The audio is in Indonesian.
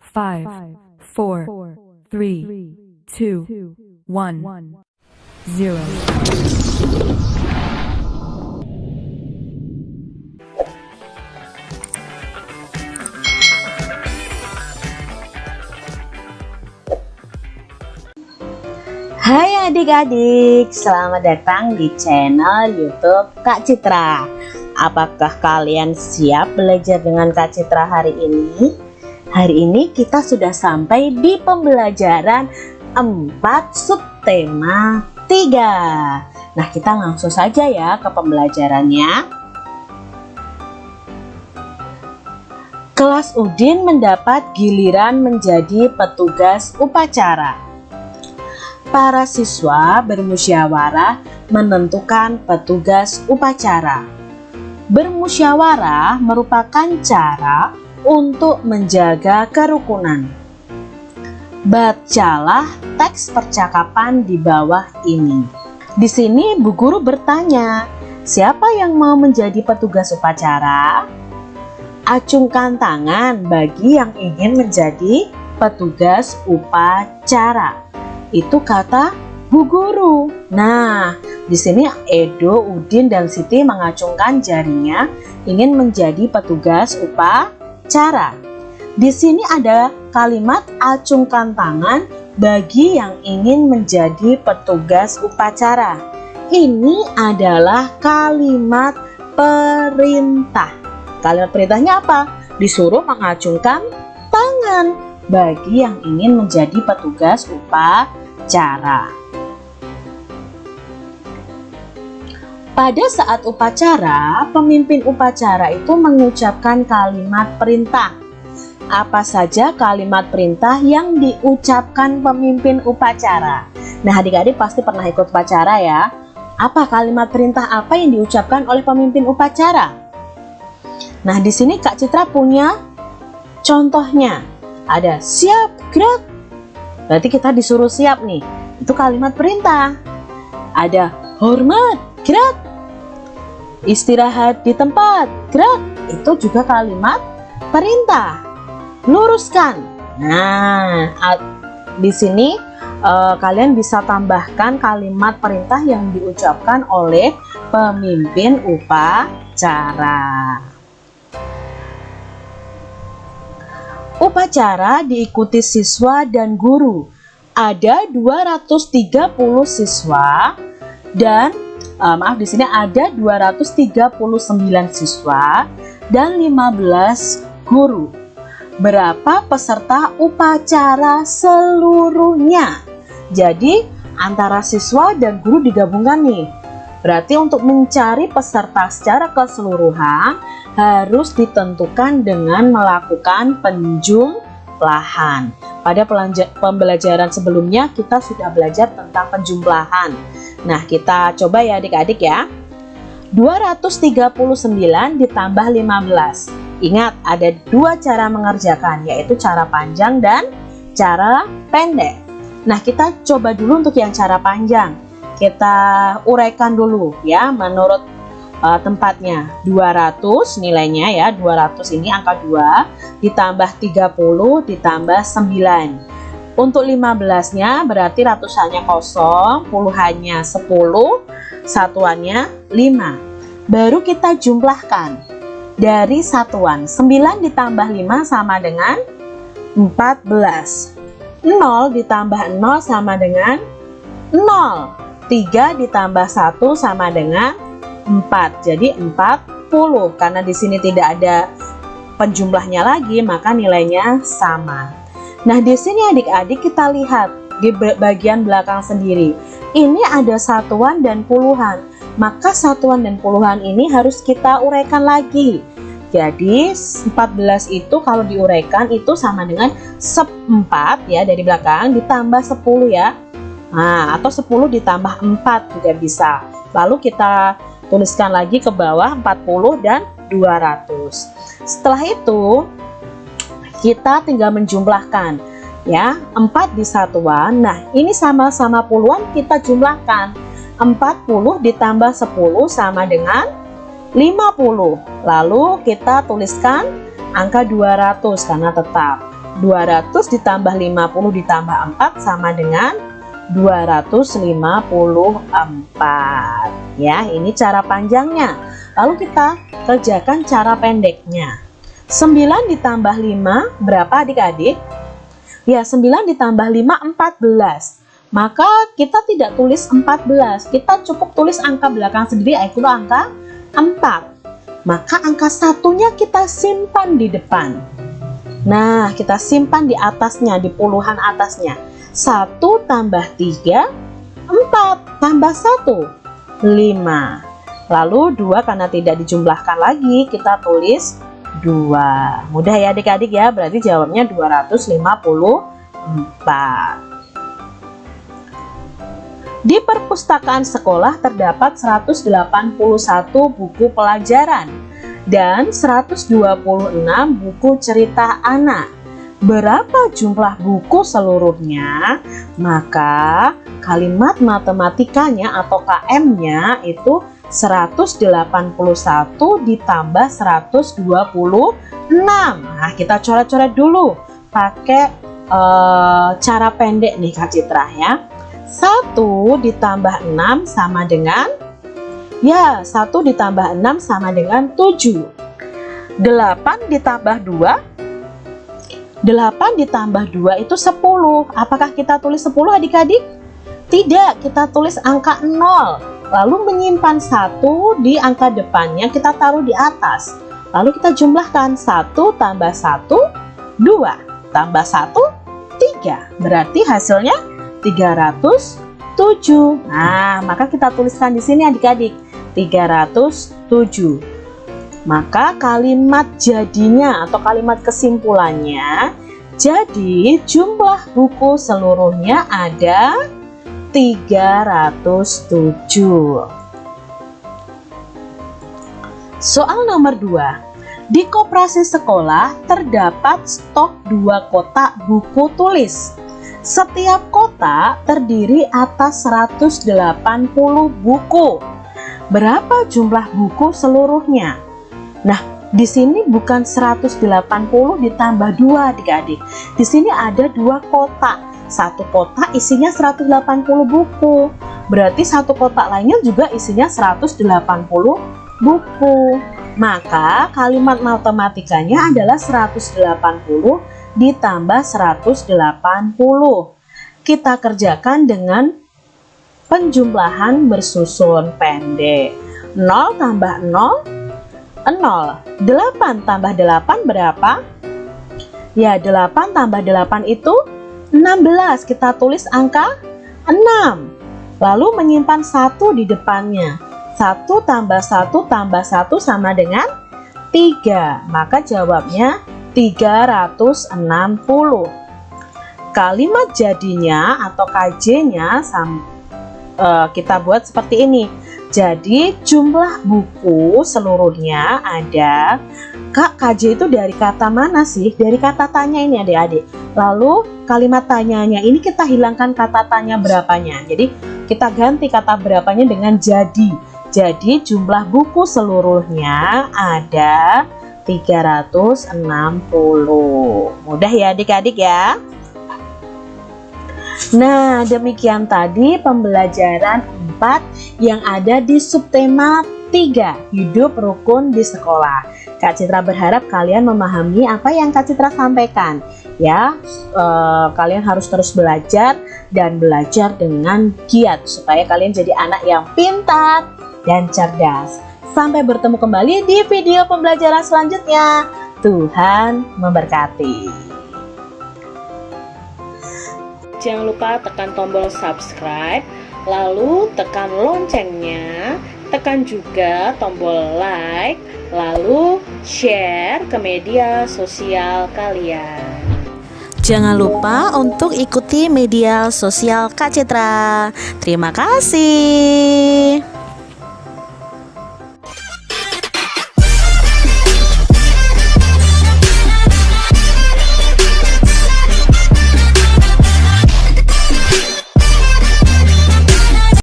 five, four, three, two, one, zero. Hai adik-adik, selamat datang di channel YouTube Kak Citra. Apakah kalian siap belajar dengan Kak Citra hari ini? Hari ini kita sudah sampai di pembelajaran 4 subtema 3. Nah, kita langsung saja ya ke pembelajarannya. Kelas Udin mendapat giliran menjadi petugas upacara para siswa bermusyawarah menentukan petugas upacara. Bermusyawarah merupakan cara untuk menjaga kerukunan. Bacalah teks percakapan di bawah ini. Di sini Bu Guru bertanya, siapa yang mau menjadi petugas upacara? Acungkan tangan bagi yang ingin menjadi petugas upacara itu kata Bu Guru. Nah, di sini Edo, Udin, dan Siti mengacungkan jarinya ingin menjadi petugas upacara. Di sini ada kalimat acungkan tangan bagi yang ingin menjadi petugas upacara. Ini adalah kalimat perintah. Kalimat perintahnya apa? Disuruh mengacungkan tangan bagi yang ingin menjadi petugas upacara. Pada saat upacara, pemimpin upacara itu mengucapkan kalimat perintah. Apa saja kalimat perintah yang diucapkan pemimpin upacara? Nah, adik-adik pasti pernah ikut upacara ya. Apa kalimat perintah apa yang diucapkan oleh pemimpin upacara? Nah, di sini Kak Citra punya contohnya ada siap gerak berarti kita disuruh siap nih itu kalimat perintah ada hormat gerak istirahat di tempat gerak. Itu juga kalimat perintah. Luruskan. Nah di sini uh, kalian bisa tambahkan kalimat perintah yang diucapkan oleh pemimpin upacara. Upacara diikuti siswa dan guru. Ada 230 siswa dan uh, maaf di sini ada 239 siswa dan 15 guru. Berapa peserta upacara seluruhnya? Jadi antara siswa dan guru digabungkan nih. Berarti untuk mencari peserta secara keseluruhan harus ditentukan dengan melakukan penjumlahan. Pada pembelajaran sebelumnya kita sudah belajar tentang penjumlahan. Nah, kita coba ya adik-adik ya. 239 ditambah 15. Ingat, ada dua cara mengerjakan, yaitu cara panjang dan cara pendek. Nah, kita coba dulu untuk yang cara panjang. Kita uraikan dulu ya, menurut uh, tempatnya 200 nilainya ya 200 ini angka 2 ditambah 30 ditambah 9 untuk 15 nya berarti ratusannya kosong puluhannya 10 satuannya 5 baru kita jumlahkan. Dari satuan 9 ditambah 5 sama dengan 14 0 ditambah 0 sama dengan 0 3 ditambah 1 sama dengan 4 jadi 40 karena di sini tidak ada penjumlahnya lagi maka nilainya sama. Nah di sini adik-adik kita lihat di bagian belakang sendiri. Ini ada satuan dan puluhan. Maka satuan dan puluhan ini harus kita uraikan lagi. Jadi 14 itu kalau diuraikan itu sama dengan 4 ya dari belakang ditambah 10 ya. Nah atau 10 ditambah 4 juga bisa. Lalu kita tuliskan lagi ke bawah 40 dan 200 setelah itu kita tinggal menjumlahkan ya. 4 di satuan. Nah ini sama-sama puluhan kita jumlahkan. 40 ditambah 10 sama dengan 50 lalu kita tuliskan angka 200 karena tetap. 200 ditambah 50 ditambah 4 sama dengan 254 ya ini cara panjangnya. Lalu kita kerjakan cara pendeknya. 9 ditambah 5 berapa adik-adik? Ya 9 ditambah 5 14 maka kita tidak tulis 14 kita cukup tulis angka belakang sendiri yaitu angka 4 maka angka satunya kita simpan di depan. Nah kita simpan di atasnya di puluhan atasnya 1 tambah 3 4 tambah 1 5 lalu 2 karena tidak dijumlahkan lagi kita tulis 2 mudah ya adik-adik ya berarti jawabnya 254 di perpustakaan sekolah terdapat 181 buku pelajaran dan 126 buku cerita anak berapa jumlah buku seluruhnya, maka kalimat matematikanya atau KM-nya itu 181 ditambah 126. Nah, kita coret-coret dulu pakai uh, cara pendek nih Kak Citra ya. 1 ditambah 6 sama dengan ya 1 ditambah 6 sama dengan 7. 8 ditambah 2 8 ditambah 2 itu 10 apakah kita tulis 10 adik-adik? tidak kita tulis angka 0 lalu menyimpan 1 di angka depannya kita taruh di atas. Lalu kita jumlahkan. 1 tambah 1 2 tambah 1 3 berarti hasilnya 307 nah maka kita tuliskan di sini adik-adik. 307 maka kalimat jadinya atau kalimat kesimpulannya jadi jumlah buku seluruhnya ada 307 Soal nomor 2 Di koperasi sekolah terdapat stok dua kotak buku tulis. Setiap kotak terdiri atas 180 buku. Berapa jumlah buku seluruhnya? Nah, di sini bukan 180 ditambah 2 adik-adik. Di sini ada dua kotak. Satu kotak isinya 180 buku. Berarti satu kotak lainnya juga isinya 180 buku. Maka kalimat matematikanya adalah 180 ditambah 180. Kita kerjakan dengan penjumlahan bersusun pendek. 0 tambah 0 0 8 tambah 8 berapa? Ya 8 tambah 8 itu 16 Kita tulis angka 6 Lalu menyimpan 1 di depannya. 1 tambah 1 tambah 1 sama dengan 3 Maka jawabnya 360 Kalimat jadinya atau KJ nya uh, kita buat seperti ini jadi jumlah buku seluruhnya ada. Kak KJ itu dari kata mana sih? Dari kata tanya ini adik-adik. Lalu kalimat tanyanya ini kita hilangkan kata tanya berapanya. Jadi kita ganti kata berapanya dengan jadi. Jadi jumlah buku seluruhnya ada 360 Mudah ya adik-adik ya Nah demikian tadi pembelajaran 4 yang ada di subtema 3 Hidup Rukun di Sekolah. Kak Citra berharap kalian memahami apa yang Kak Citra sampaikan ya. Eh, kalian harus terus belajar dan belajar dengan giat supaya kalian jadi anak yang pintar dan cerdas. Sampai bertemu kembali di video pembelajaran selanjutnya. Tuhan memberkati Jangan lupa tekan tombol subscribe lalu tekan loncengnya, tekan juga tombol like, lalu share ke media sosial kalian. Jangan lupa untuk ikuti media sosial Kak Citra. Terima kasih.